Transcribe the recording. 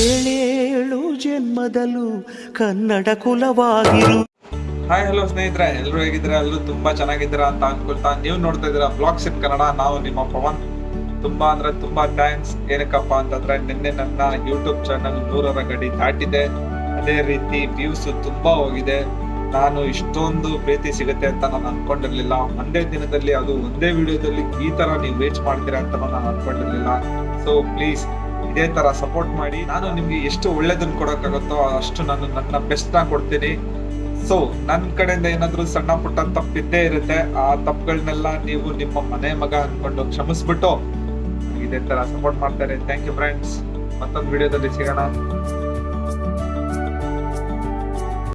ಏಳೇಳು ಜನ್ಮದಲ್ಲೂ ಕನ್ನಡ ಕುಲವಾಗಿರು. ಹಾಯ್ ಹಲೋ ಸ್ನೇಹಿತರೆ ಎಲ್ಲರೂ ಹೇಗಿದ್ರೆ ಎಲ್ಲರೂ ತುಂಬಾ ಚೆನ್ನಾಗಿದ್ದೀರಾ ಅಂತ ಅನ್ಕೊಳ್ತಾ ನೀವು ನೋಡ್ತಾ ಇದ್ದೀರಾ ಬ್ಲಾಗ್ಸ್ ಇನ್ ಕನ್ನಡ ನಾವು ನಿಮ್ಮ ಪವನ್. ತುಂಬಾ ಅಂದ್ರೆ ತುಂಬಾ ಥ್ಯಾಂಕ್ಸ್ ಏನಕ್ಕಪ್ಪ ಅಂತಂದ್ರೆ ನಿನ್ನೆ ನನ್ನ ಯೂಟ್ಯೂಬ್ ಚಾನಲ್ ನೂರರ ಗಡಿ ದಾಟಿದೆ. ಅದೇ ರೀತಿ ವ್ಯೂಸ್ ತುಂಬಾ ಹೋಗಿದೆ. ನಾನು ಇಷ್ಟೊಂದು ಪ್ರೀತಿ ಸಿಗುತ್ತೆ ಅಂತ ನಾನು ಅನ್ಕೊಂಡಿರ್ಲಿಲ್ಲ. ಒಂದೇ ದಿನದಲ್ಲಿ, ಅದು ಒಂದೇ ವಿಡಿಯೋದಲ್ಲಿ ಈ ತರ ನೀವು ರೀಚ್ ಮಾಡ್ತೀರಾ ಅಂತ ನಾನು ಅನ್ಕೊಂಡಿರ್ಲಿಲ್ಲ. ಸೊ ಪ್ಲೀಸ್ ಇದೇ ತರ ಸಪೋರ್ಟ್ ಮಾಡಿ ನಾನು ನಿಮ್ಗೆ ಎಷ್ಟು ಒಳ್ಳೇದನ್ನ ಕೊಡೋಕ್ಕಾಗುತ್ತೋ ಅಷ್ಟು ನಾನು ನನ್ನ ಬೆಸ್ಟ್ನ ಕೊಡ್ತೀನಿ. ಸೊ ನನ್ನ ಕಡೆಯಿಂದ ಏನಾದ್ರೂ ಸಣ್ಣ ಪುಟ್ಟ ತಪ್ಪಿದ್ದೇ ಇರುತ್ತೆ, ಆ ತಪ್ಪುಗಳನ್ನೆಲ್ಲ ನೀವು ನಿಮ್ಮ ಮನೆ ಮಗ ಅನ್ಕೊಂಡು ಕ್ಷಮಿಸ್ಬಿಟ್ಟು ಇದೇ ತರ ಸಪೋರ್ಟ್ ಮಾಡ್ತಾರೆ. ಥ್ಯಾಂಕ್ ಯು ಫ್ರೆಂಡ್ಸ್ ಮತ್ತೊಂದು ವಿಡಿಯೋದಲ್ಲಿ ಸಿಗೋಣ.